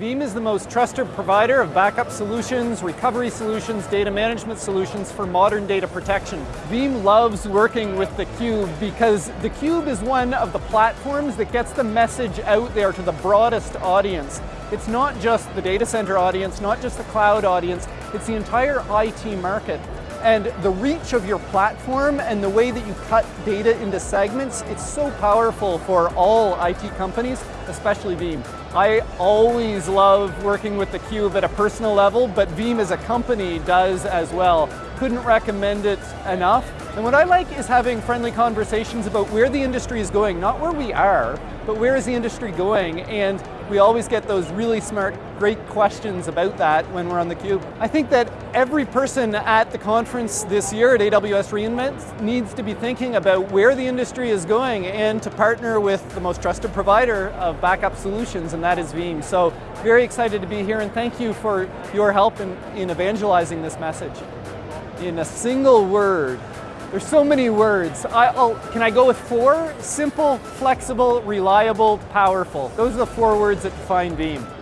Veeam is the most trusted provider of backup solutions, recovery solutions, data management solutions for modern data protection. Veeam loves working with theCUBE because theCUBE is one of the platforms that gets the message out there to the broadest audience. It's not just the data center audience, not just the cloud audience, it's the entire IT market. And the reach of your platform and the way that you cut data into segments, it's so powerful for all IT companies, especially Veeam. I always love working with the Cube at a personal level, but Veeam as a company does as well. Couldn't recommend it enough. And what I like is having friendly conversations about where the industry is going, not where we are, but where is the industry going? And we always get those really smart, great questions about that when we're on theCUBE. I think that every person at the conference this year at AWS reInvent needs to be thinking about where the industry is going and to partner with the most trusted provider of backup solutions, and that is Veeam. So very excited to be here and thank you for your help in, in evangelizing this message. In a single word, there's so many words. I, oh, can I go with four? Simple, flexible, reliable, powerful. Those are the four words that define Veeam.